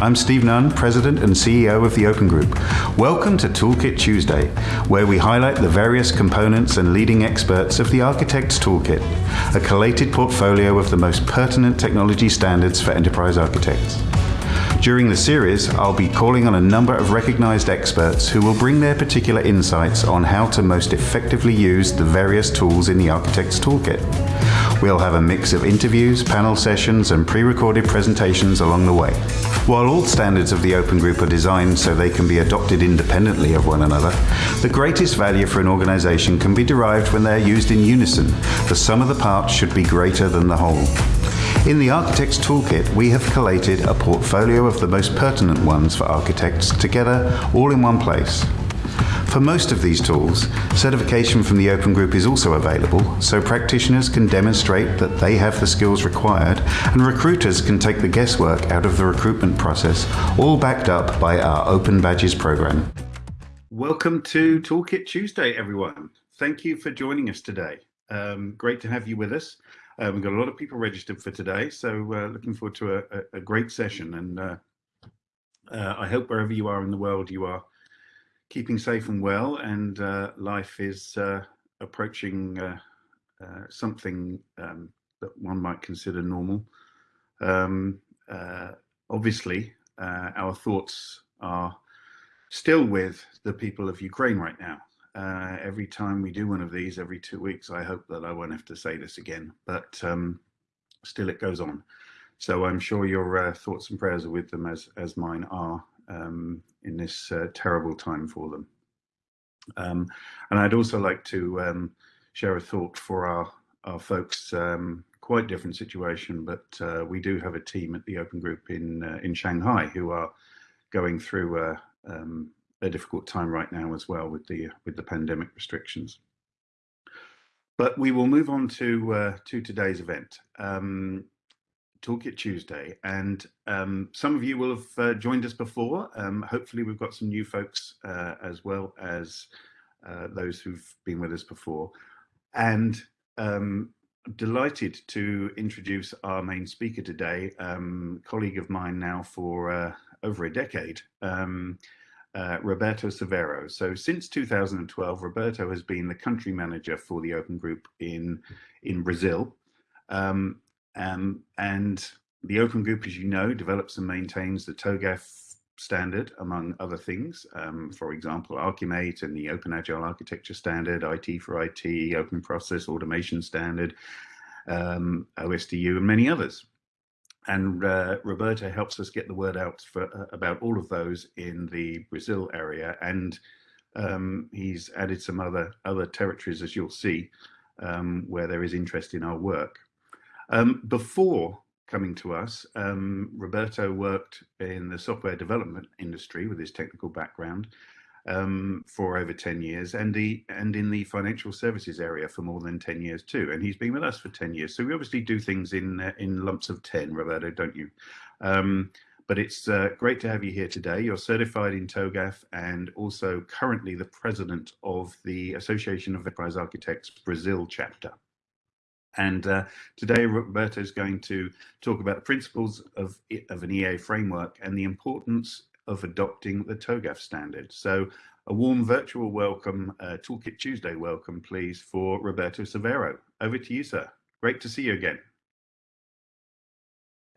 I'm Steve Nunn, President and CEO of the Open Group. Welcome to Toolkit Tuesday, where we highlight the various components and leading experts of the Architect's Toolkit, a collated portfolio of the most pertinent technology standards for enterprise architects. During the series, I'll be calling on a number of recognized experts who will bring their particular insights on how to most effectively use the various tools in the Architect's Toolkit. We'll have a mix of interviews, panel sessions, and pre-recorded presentations along the way. While all standards of the Open Group are designed so they can be adopted independently of one another, the greatest value for an organization can be derived when they are used in unison. The sum of the parts should be greater than the whole. In the Architect's Toolkit, we have collated a portfolio of the most pertinent ones for architects together all in one place. For most of these tools, certification from the Open Group is also available, so practitioners can demonstrate that they have the skills required, and recruiters can take the guesswork out of the recruitment process, all backed up by our Open Badges program. Welcome to Toolkit Tuesday, everyone. Thank you for joining us today. Um, great to have you with us. Uh, we've got a lot of people registered for today, so uh, looking forward to a, a, a great session. And uh, uh I hope wherever you are in the world, you are keeping safe and well, and uh, life is uh, approaching something um, that one might consider normal. Um, obviously, our thoughts are still with the people of Ukraine right now. Every time we do one of these, every two weeks, I hope that I won't have to say this again, but um, still it goes on. So I'm sure your thoughts and prayers are with them as, as mine are um, in this uh, terrible time for them. Um, and I'd also like to um, share a thought for our, our folks, um, quite different situation, but uh, we do have a team at the Open Group in, uh, in Shanghai who are going through um, a difficult time right now as well with the, with the pandemic restrictions. But we will move on to, uh, to today's event. Um, Toolkit Tuesday, and um, some of you will have uh, joined us before. Um, hopefully, we've got some new folks uh, as well as uh, those who've been with us before. And um, delighted to introduce our main speaker today, um, colleague of mine now for uh, over a decade, um, uh, Roberto Severo. So since 2012, Roberto has been the country manager for the Open Group in in Brazil. Um, um, and the Open Group, as you know, develops and maintains the TOGAF standard, among other things. Um, for example, Archimate and the Open Agile Architecture Standard, IT for IT, Open Process Automation Standard, um, OSDU, and many others. And uh, Roberto helps us get the word out for, uh, about all of those in the Brazil area. And um, he's added some other, other territories, as you'll see, um, where there is interest in our work. Um, before coming to us, um, Roberto worked in the software development industry with his technical background um, for over 10 years and, the, and in the financial services area for more than 10 years too. And he's been with us for 10 years. So we obviously do things in, uh, in lumps of 10, Roberto, don't you? Um, but it's uh, great to have you here today. You're certified in TOGAF and also currently the president of the Association of Enterprise Architects Brazil chapter. And uh, today, Roberto is going to talk about the principles of, of an EA framework and the importance of adopting the TOGAF standard. So a warm virtual welcome, uh, Toolkit Tuesday welcome, please, for Roberto Severo. Over to you, sir. Great to see you again.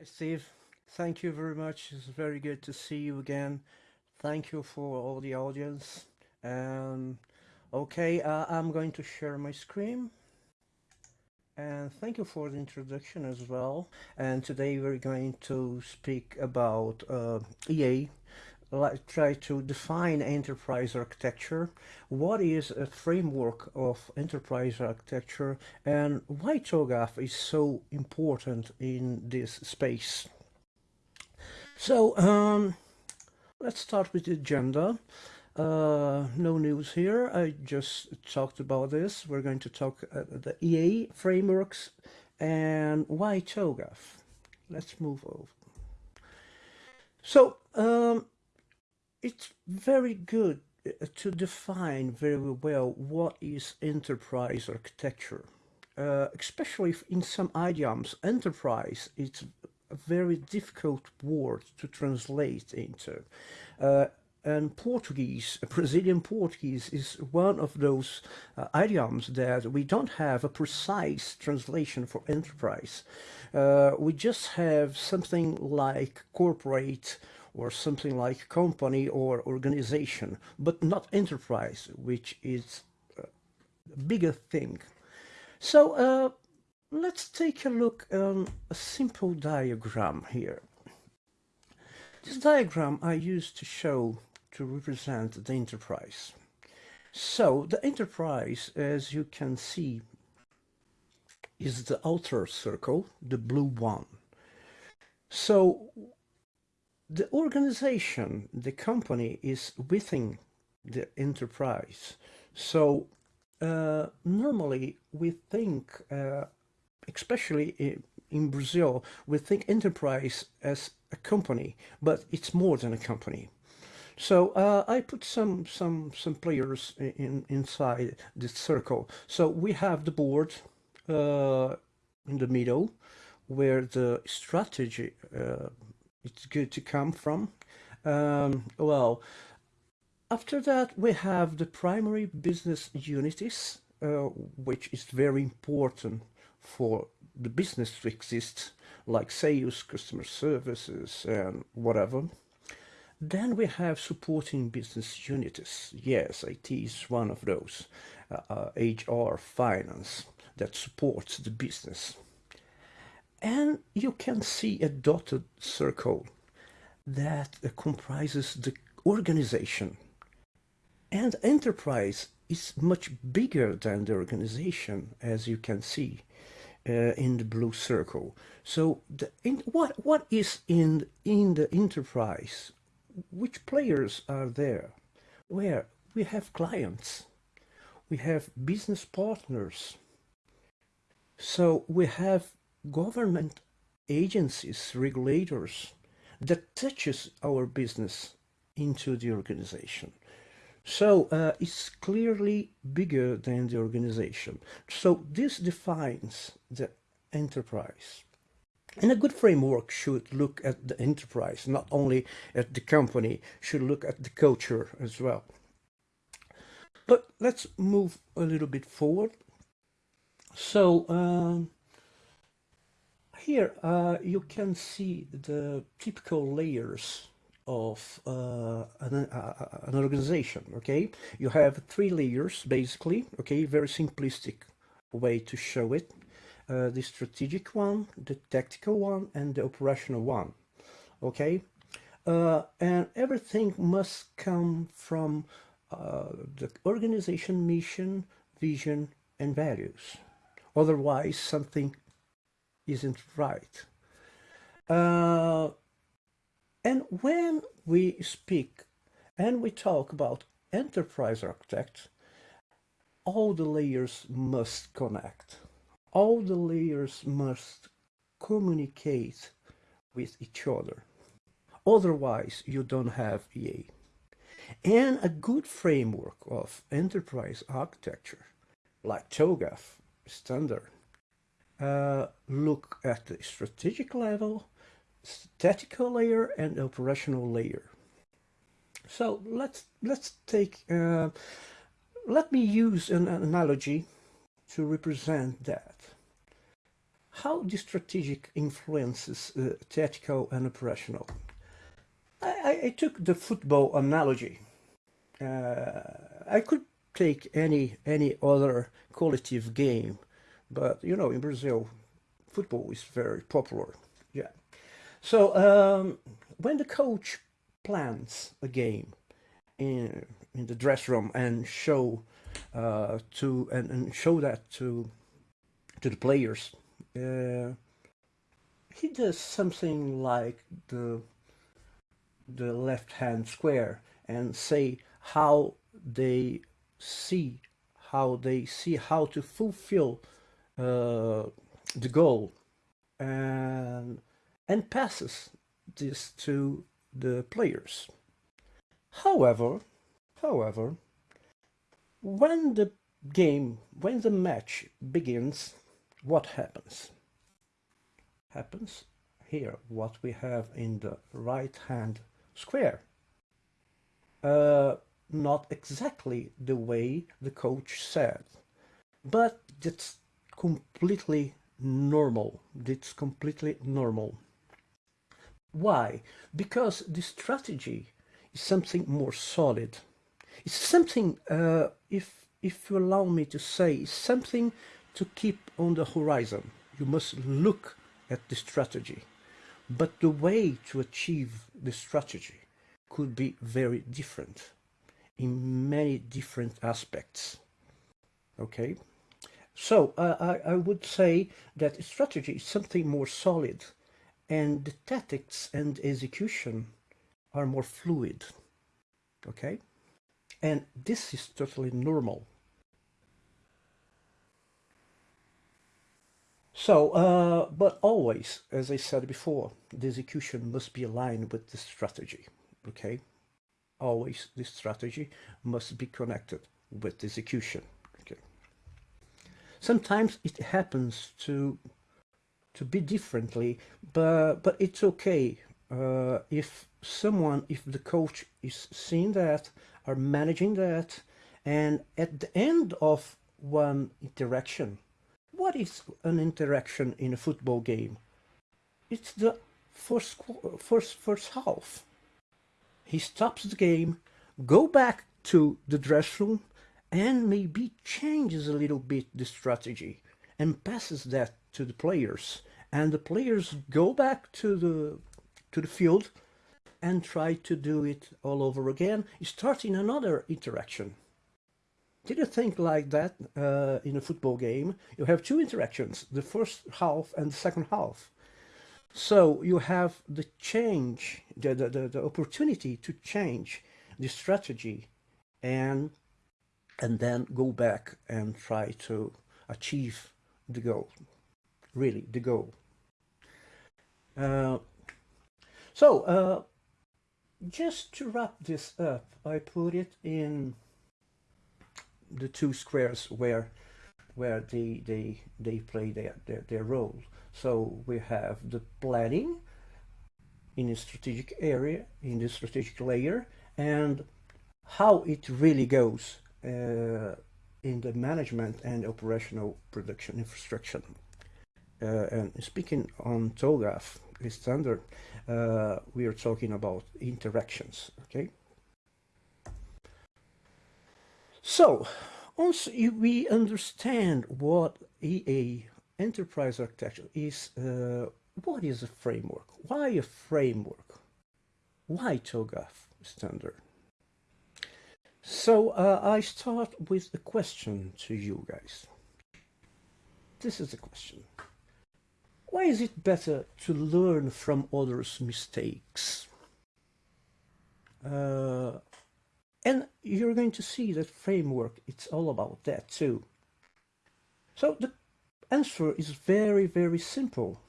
Steve. Thank you very much. It's very good to see you again. Thank you for all the audience. Um, okay, uh, I'm going to share my screen. And thank you for the introduction as well. And today we're going to speak about uh, EA, like try to define enterprise architecture, what is a framework of enterprise architecture, and why TOGAF is so important in this space. So um, let's start with the agenda. Uh, no news here. I just talked about this. We're going to talk uh, the EA frameworks and why TOGAF. Let's move over. So um, it's very good uh, to define very well what is enterprise architecture. Uh, especially in some idioms, enterprise, is a very difficult word to translate into. Uh, and Portuguese, Brazilian Portuguese, is one of those uh, idioms that we don't have a precise translation for enterprise. Uh, we just have something like corporate or something like company or organization, but not enterprise, which is a bigger thing. So uh, let's take a look on a simple diagram here. This diagram I used to show to represent the enterprise. So the enterprise, as you can see, is the outer circle, the blue one. So the organization, the company is within the enterprise. So uh, normally we think, uh, especially in, Brazil, we think enterprise as a company, but it's more than a company. So uh, I put some some some players in inside this circle. So we have the board uh, in the middle, where the strategy uh, it's good to come from. Um, well, after that we have the primary business unities, uh, which is very important for the business to exist, like sales, customer services, and whatever. Then we have supporting business units. Yes, IT is one of those. Uh, uh, HR, finance, that supports the business. And you can see a dotted circle that comprises the organization. And enterprise is much bigger than the organization, as you can see uh, in the blue circle. So the, in, what, what is in, in the enterprise which players are there? Where we have clients, we have business partners. So we have government agencies, regulators that touches our business into the organization. So uh, it's clearly bigger than the organization. So this defines the enterprise. And a good framework should look at the enterprise, not only at the company, should look at the culture as well. But let's move a little bit forward. So um, here uh, you can see the typical layers of uh, an, uh, an, organization, okay? You have three layers, basically, okay? Very simplistic way to show it uh, the strategic one, the tactical one, and the operational one. Okay, uh, and everything must come from uh, the organization mission, vision, and values. Otherwise, something isn't right. Uh, and when we speak and we talk about enterprise architect, all the layers must connect all the layers must communicate with each other. Otherwise, you don't have EA. And a good framework of enterprise architecture, like TOGAF standard, uh, look at the strategic level, tactical layer, and operational layer. So let's let's take. Uh, let me use an analogy to represent that. How the strategic influences uh, tactical and operational? I, I, took the football analogy. Uh, I could take any any other qualitative game, but you know, in Brazil, football is very popular. Yeah. So um, when the coach plans a game in in the dress room and show uh, to and, and, show that to to the players. Uh, he does something like the the left hand square and say how they see how they see how to fulfill uh, the goal and and passes this to the players. However, however, when the game, when the match begins, what happens? Happens here what we have in the right hand square. Uh, not exactly the way the coach said, but it's completely normal. It's completely normal. Why? Because the strategy is something more solid. It's something, uh, if, if you allow me to say, it's something to keep on the horizon. You must look at the strategy. But the way to achieve the strategy could be very different in many different aspects. Okay? So uh, I, I would say that strategy is something more solid and the tactics and execution are more fluid. Okay? And this is totally normal. So, uh, but always, as I said before, the execution must be aligned with the strategy, okay? Always the strategy must be connected with the execution? Sometimes it happens to to be differently, but, but it's okay uh, if someone, if the coach is seeing that, are managing that, and at the end of one interaction, what is an interaction in a football game? It's the first, first, first half. He stops the game, go back to the dressing room, and maybe changes a little bit the strategy and passes that to the players. And the players go back to the to the field and try to do it all over again, starting another interaction. Did you think like that uh, in a football game? You have two interactions, the first half and the second half. So you have the change, the, the, the, the opportunity to change the strategy and and then go back and try to achieve the goal, really the goal. Uh, so uh, just to wrap this up, I put it in the two squares where where they they they play their, their, their role. So we have the planning in a strategic area, in the strategic layer, and how it really goes in the management and operational production infrastructure. Uh, and speaking on TOGAF, the standard, uh, we are talking about interactions, okay? So, once we understand what EA enterprise architecture is, uh, what is a framework? Why a framework? Why TOGAF standard? So uh, I start with a question to you guys. This is the question. Why is it better to learn from others' mistakes? Uh, and you're going to see that framework, it's all about that too. So the answer is very, very simple.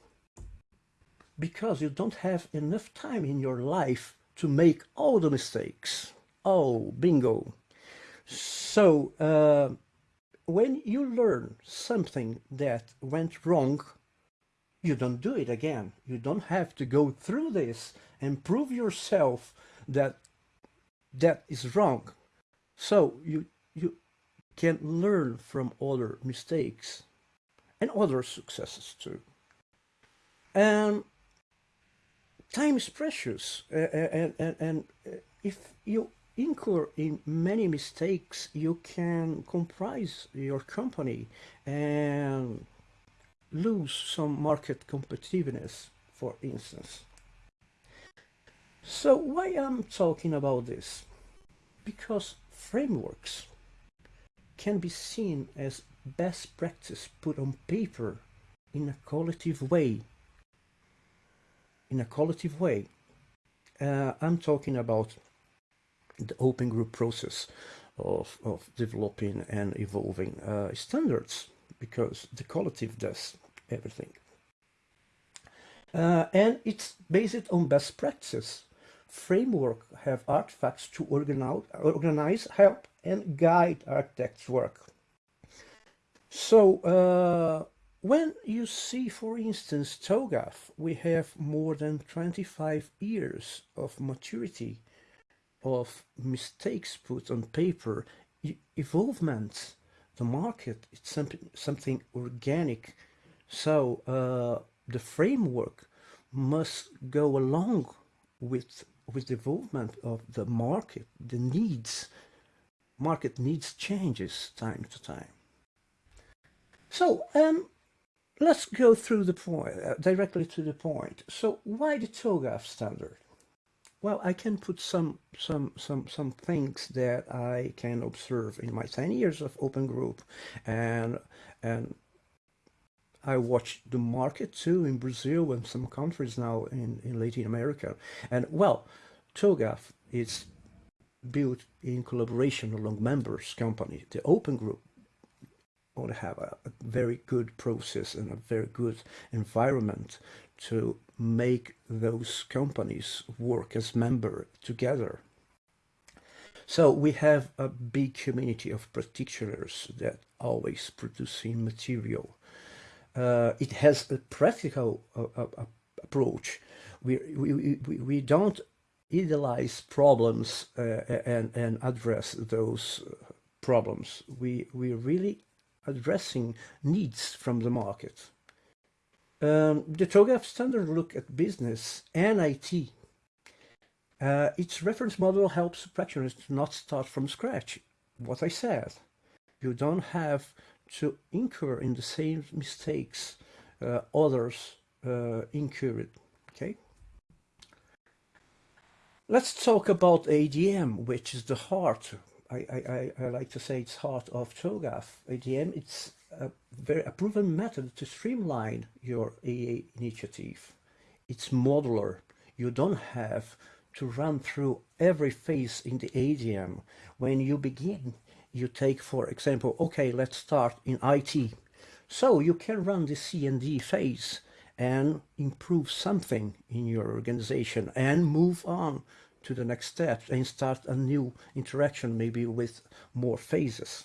Because you don't have enough time in your life to make all the mistakes. Oh, bingo. So, uh, when you learn something that went wrong, you don't do it again. You don't have to go through this and prove yourself that that is wrong. So you, you can learn from other mistakes and other successes too. And time is precious. And, and, and if you incur in many mistakes, you can comprise your company and lose some market competitiveness, for instance. So why I'm talking about this? Because frameworks can be seen as best practice put on paper in a qualitative way. In a qualitative way. Uh, I'm talking about the open group process of, of developing and evolving uh, standards because the collective does everything. Uh, and it's based on best practices framework have artifacts to organize, organize help, and guide architects' work. So, uh, when you see, for instance, TOGAF, we have more than 25 years of maturity of mistakes put on paper, evolvement, the market, it's something, something organic. So uh, the framework must go along with with the development of the market, the needs. Market needs changes time to time. So um, let's go through the point, uh, directly to the point. So why the TOGAF standard? Well, I can put some some some some things that I can observe in my 10 years of open group and and I watched the market too in Brazil and some countries now in, in Latin America. And well, TOGAF is built in collaboration along members company. The open group want to have a, a, very good process and a very good environment to make those companies work as member together. So we have a big community of practitioners that always producing material uh, it has a practical uh, uh, approach. We, we, we, we don't idealize problems uh, and, and address those uh, problems. We, we're really addressing needs from the market. Um, the TOGAF standard look at business and IT. Uh, its reference model helps practitioners not start from scratch. What I said, you don't have to incur in the same mistakes uh, others uh, incurred. Okay. Let's talk about ADM, which is the heart. I, I, I like to say it's heart of TOGAF. ADM, it's a very a proven method to streamline your AA initiative. It's modular. You don't have to run through every phase in the ADM. When you begin, you take, for example, okay, let's start in IT. So you can run the C&D phase and improve something in your organization and move on to the next step and start a new interaction, maybe with more phases.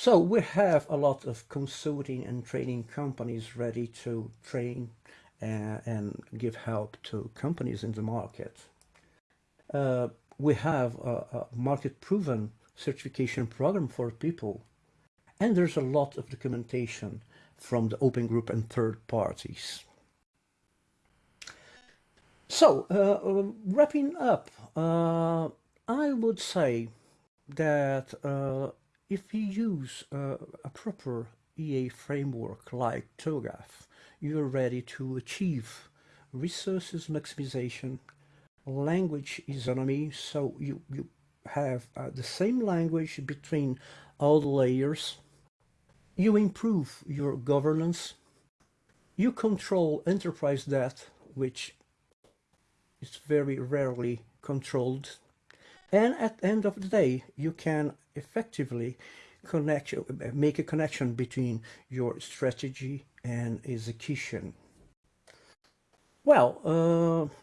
So we have a lot of consulting and training companies ready to train uh, and give help to companies in the market. Uh, we have a, a market-proven certification program for people. And there's a lot of documentation from the open group and third parties. So, uh, wrapping up, uh, I would say that uh, if you use uh, a proper EA framework like TOGAF, you're ready to achieve resources maximization, language isonomy, so you, you have uh, the same language between all the layers. You improve your governance. You control enterprise debt, which is very rarely controlled. And at the end of the day, you can effectively connect, make a connection between your strategy and execution. Well, uh,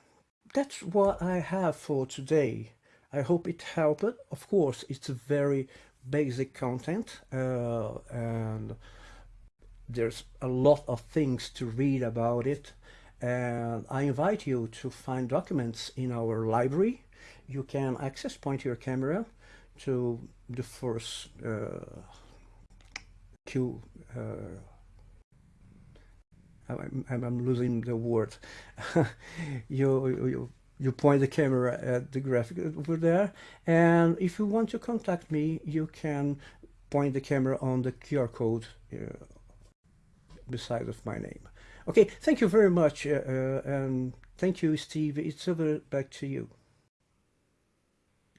that's what I have for today. I hope it helped. Of course, it's a very basic content uh, and there's a lot of things to read about it. And I invite you to find documents in our library. You can access point your camera to the first uh, Q. Uh, I'm, I'm, losing the word. you, you you point the camera at the graphic over there and if you want to contact me you can point the camera on the QR code uh, beside of my name okay thank you very much uh, uh, and thank you Steve it's over back to you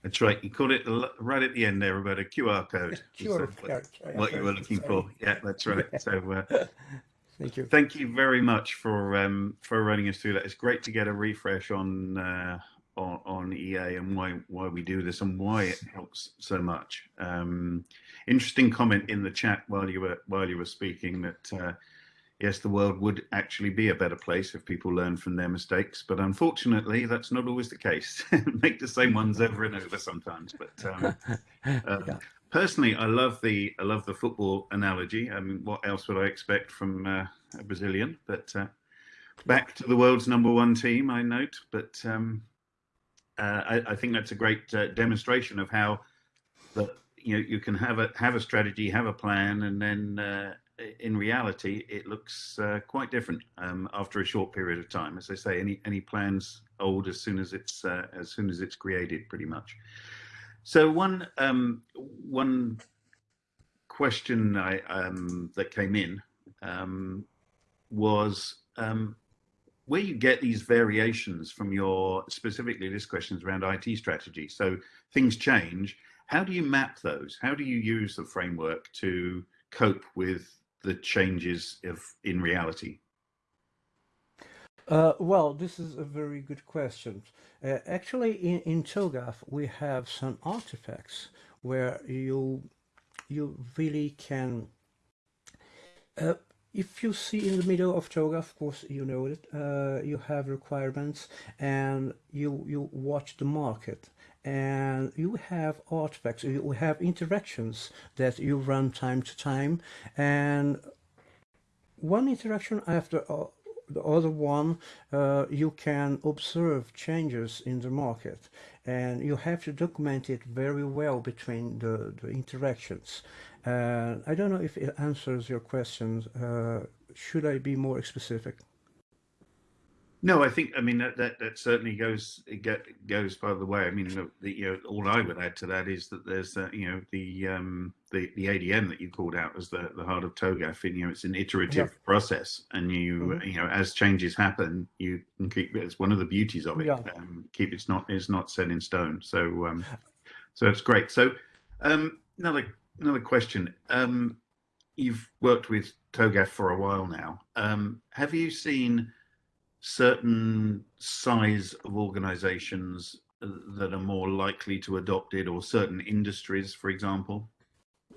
that's right you called it right at the end there about a QR code QR code what you were looking for yeah that's right so uh, Thank you. Thank you very much for um, for running us through that. It's great to get a refresh on uh, on, on, EA and why why we do this and why it helps so much. Um, interesting comment in the chat while you were while you were speaking that uh, yes, the world would actually be a better place if people learn from their mistakes, but unfortunately, that's not always the case. Make the same ones over and over sometimes. But um, uh, yeah. personally, I love the I love the football analogy. I mean, what else would I expect from uh, a Brazilian? But uh, back to the world's number one team, I note. But um, uh, I, I, think that's a great uh, demonstration of how that you know you can have a have a strategy, have a plan, and then uh, in reality, it looks uh, quite different um, after a short period of time. As I say, any any plans old as soon as it's as soon as it's created, pretty much. So one um, one question I, um, that came in um, was um, where you get these variations from your specifically this question is around IT strategy. So things change. How do you map those? How do you use the framework to cope with the changes of in reality? Uh, well, this is a very good question. Uh, actually, in, in TOGAF, we have some artifacts where you you really can. Uh, if you see in the middle of TOGAF, of course, you know it. Uh, you have requirements, and you you watch the market, and you have artifacts. You have interactions that you run time to time, and one interaction after the other one, uh, you can observe changes in the market and you have to document it very well between the, the interactions. Uh, I don't know if it answers your questions. Uh, should I be more specific? No, I think I mean that that, that certainly goes get, goes by the way. I mean, the, the, you know, all I would add to that is that there's uh, you know the um, the the ADM that you called out as the the heart of TOGAF. And, you know, it's an iterative yeah. process, and you mm -hmm. you know as changes happen, you can keep it's one of the beauties of it. Yeah. Um, keep it's not it's not set in stone. So um, so it's great. So um, another another question. Um, you've worked with TOGAF for a while now. Um, have you seen certain size of organizations that are more likely to adopt it or certain industries, for example?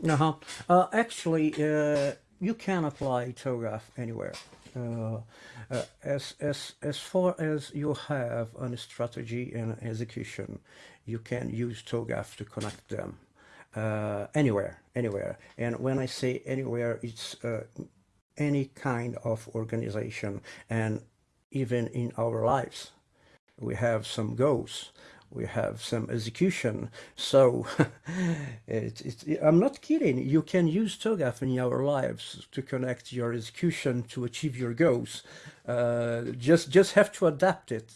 Uh-huh. Uh, actually, uh, you can apply TOGAF anywhere. Uh, uh, as, as, as far as you have a strategy and execution, you can use TOGAF to connect them uh, anywhere, anywhere. And when I say anywhere, it's uh, any kind of organization. And even in our lives. We have some goals, we have some execution. So it, it, I'm not kidding. You can use TOGAF in your lives to connect your execution to achieve your goals. Uh, just just have to adapt it.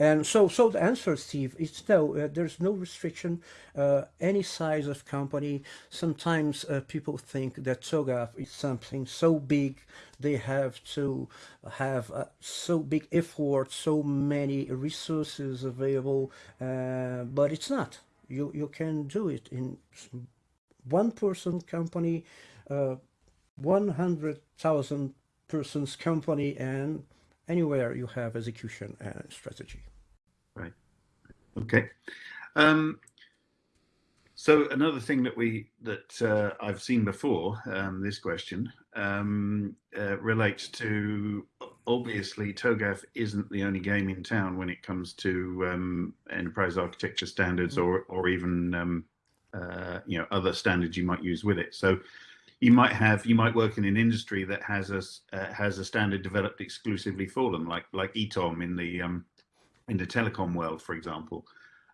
And so, so the answer, Steve, is no. Uh, there's no restriction. Uh, any size of company. Sometimes uh, people think that TOGAF is something so big they have to have uh, so big effort, so many resources available, uh, but it's not. You you can do it in one person company, uh, one hundred thousand persons company, and anywhere you have execution and strategy. Okay. Um, so another thing that we that uh, I've seen before, um, this question um, uh, relates to obviously TOGAF isn't the only game in town when it comes to um, enterprise architecture standards mm. or or even um, uh, you know other standards you might use with it. So you might have you might work in an industry that has a uh, has a standard developed exclusively for them, like like ETOM in the um, in the telecom world, for example.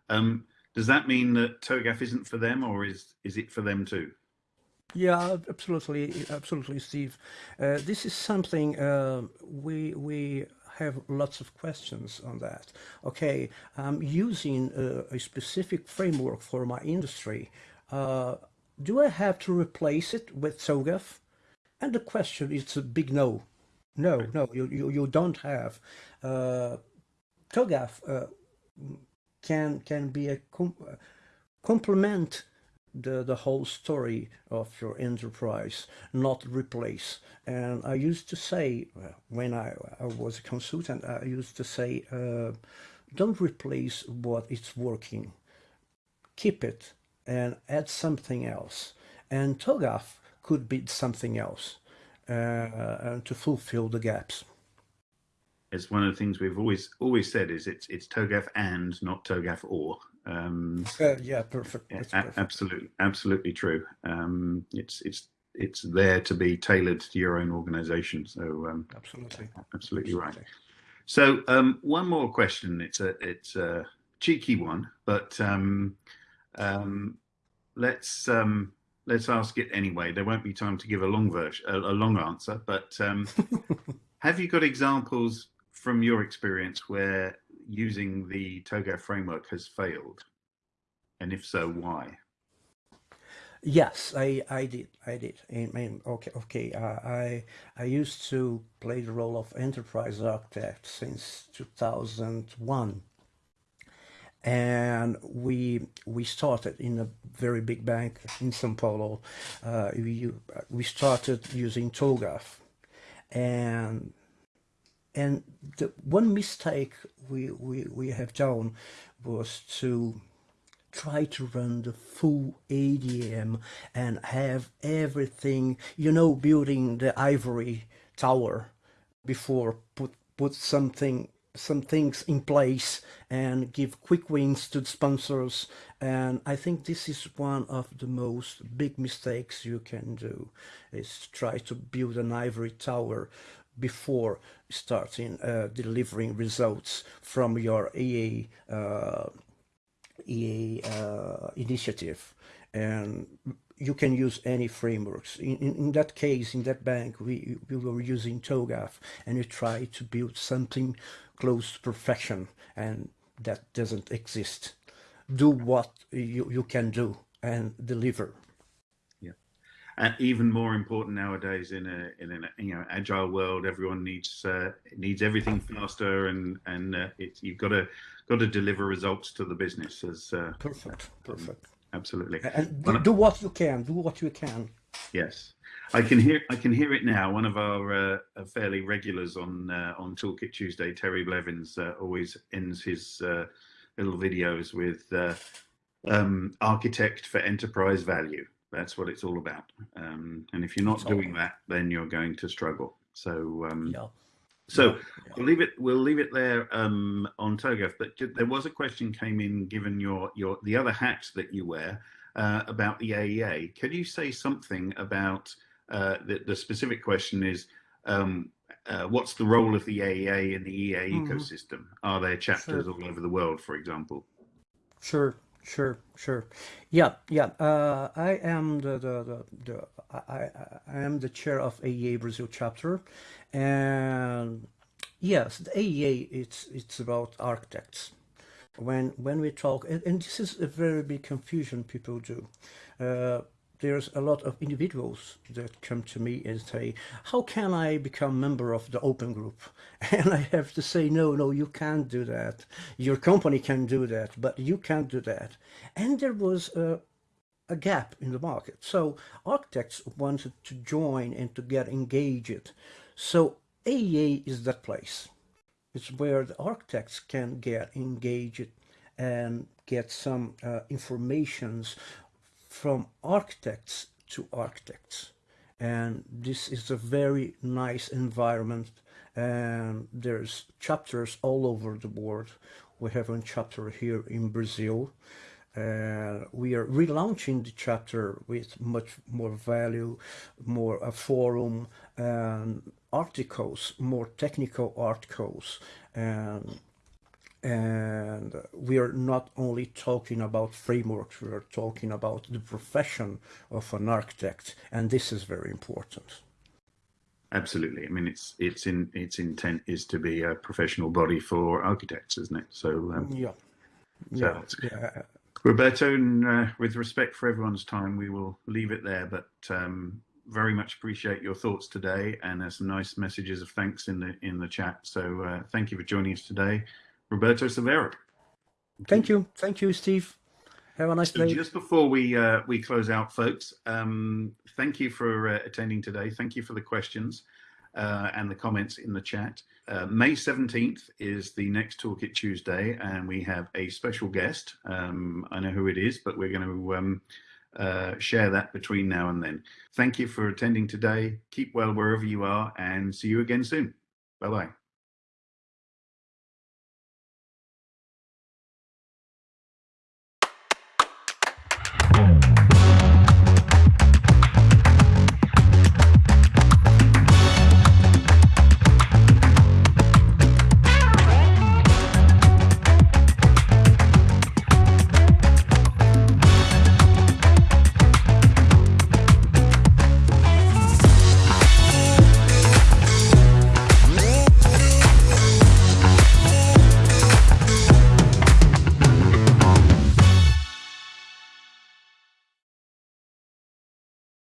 Um, does that mean that TOGAF isn't for them, or is is it for them too? Yeah, absolutely, absolutely, Steve. Uh, this is something uh, we we have lots of questions on that. Okay, I'm using a, a specific framework for my industry. Uh, do I have to replace it with TOGAF? And the question is a big no. No, no, you, you, you don't have. Uh, TOGAF uh, can, can be a com complement the, the whole story of your enterprise, not replace. And I used to say, when I, I was a consultant, I used to say, uh, don't replace what is working. Keep it and add something else. And TOGAF could be something else uh, to fulfill the gaps. It's one of the things we've always always said is it's it's TOGAF and not TOGAF or. Um, uh, yeah, perfect. perfect. Absolutely, absolutely true. Um, it's it's it's there to be tailored to your own organization. So um, absolutely, absolutely right. So um, one more question. It's a it's a cheeky one, but um, um, let's um, let's ask it anyway. There won't be time to give a long version, a, a long answer. But um, have you got examples from your experience where using the TOGAF framework has failed, and if so, why? Yes, I, I did. I did. I mean, okay, okay. Uh, I I used to play the role of enterprise architect since 2001, and we we started in a very big bank in São Paulo. Uh, we we started using TOGAF, and and the one mistake we we we have done was to try to run the full ADM and have everything, you know, building the ivory tower before put put something some things in place and give quick wins to the sponsors. And I think this is one of the most big mistakes you can do is try to build an ivory tower before starting uh, delivering results from your EA uh, EA uh, initiative and you can use any frameworks. In, in, in, that case, in that bank, we, we were using TOGAF and we tried to build something close to perfection and that doesn't exist. Do what you, you can do and deliver. And even more important nowadays in a in an you know agile world, everyone needs uh, needs everything faster, and and uh, it's you've got to got to deliver results to the business as uh, perfect, perfect, absolutely. And do, do, what you can, do what you can. Yes, I can hear I can hear it now. One of our uh, fairly regulars on uh, on Toolkit Tuesday, Terry Blevins, uh, always ends his uh, little videos with uh, um, architect for enterprise value. That's what it's all about. Um, and if you're not doing that, then you're going to struggle. So um, yeah. So yeah. we'll leave it. We'll leave it there um, on TOGAF. But there was a question came in, given your your the other hats that you wear, uh, about the AEA. Could you say something about uh, the, the specific question is um, uh, what's the role of the AEA in the EA mm -hmm. ecosystem? Are there chapters sure. all over the world, for example? Sure, sure, sure. Yeah, yeah. Uh, I am the the, the, the I, I am the chair of AEA Brazil chapter, and yes, the AEA it's it's about architects. When when we talk, and, and this is a very big confusion people do. Uh, there's a lot of individuals that come to me and say, how can I become member of the open group? And I have to say, no, no, you can't do that. Your company can do that, but you can't do that. And there was a, a gap in the market. So architects wanted to join and to get engaged. So AEA is that place. It's where the architects can get engaged and get some uh, informations from architects to architects. And this is a very nice environment. And there's chapters all over the world we have a chapter here in Brazil. Uh, we are relaunching the chapter with much more value, more a forum, and articles, more technical articles, and and we are not only talking about frameworks, we are talking about the profession of an architect, and this is very important. Absolutely. I mean, it's it's in its intent is to be a professional body for architects, isn't it? So um, yeah, so yeah, yeah. Roberto, and, uh, with respect for everyone's time, we will leave it there. But um, very much appreciate your thoughts today, and there's some nice messages of thanks in the in the chat. So uh, thank you for joining us today. Roberto Severo. Thank you. Thank you, Steve. Have a nice so day. Just before we uh, we close out, folks, um, thank you for uh, attending today. Thank you for the questions uh, and the comments in the chat. Uh, May 17th is the next Toolkit Tuesday, and we have a special guest. Um, I know who it is, but we're going to um, uh, share that between now and then. Thank you for attending today. Keep well wherever you are, and see you again soon. Bye-bye.